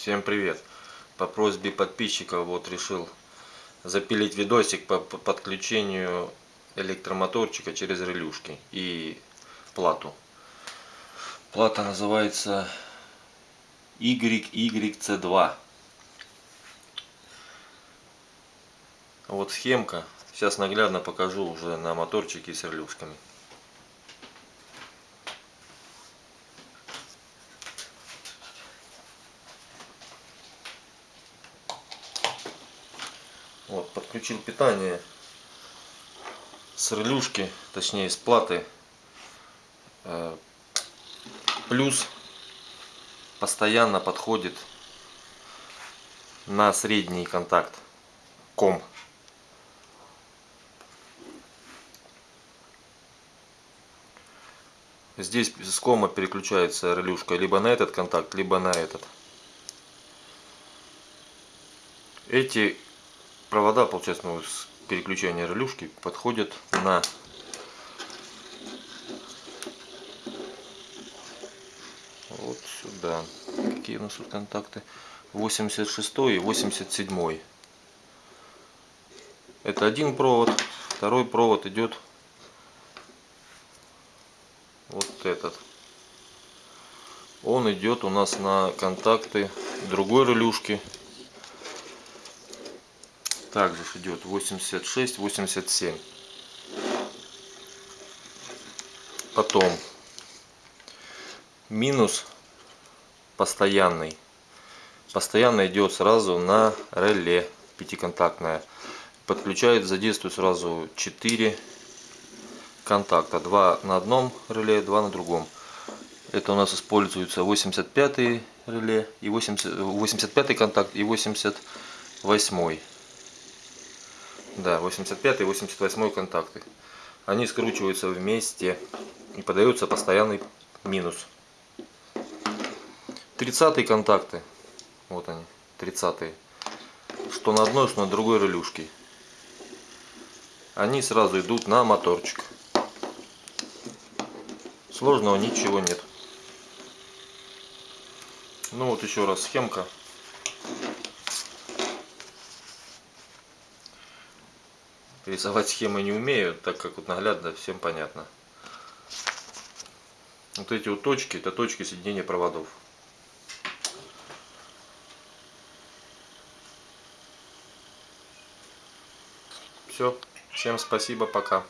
Всем привет! По просьбе подписчиков вот решил запилить видосик по подключению электромоторчика через релюшки и плату. Плата называется YYC2. Вот схемка. Сейчас наглядно покажу уже на моторчике с релюшками. Вот, подключил питание с релюшки, точнее с платы. Э, плюс постоянно подходит на средний контакт ком. Здесь с кома переключается релюшка либо на этот контакт, либо на этот. Эти провода, получается, ну, с переключения релюшки подходят на вот сюда. Какие у нас тут контакты? 86 и 87. Это один провод. Второй провод идет вот этот. Он идет у нас на контакты другой релюшки также идет 86 87 потом минус постоянный. Постоянно идет сразу на реле пятиконтактная подключает задействует сразу 4 контакта. 2 на одном реле 2 на другом. Это у нас используется 85 реле и 80 85 контакт и 88 да, 85 и 88 контакты. Они скручиваются вместе и подается постоянный минус. 30 контакты. Вот они, 30 -е. Что на одной, что на другой релюшке. Они сразу идут на моторчик. Сложного ничего нет. Ну вот еще раз схемка. Рисовать схемы не умею, так как вот наглядно всем понятно. Вот эти вот точки, это точки соединения проводов. Все. Всем спасибо, пока.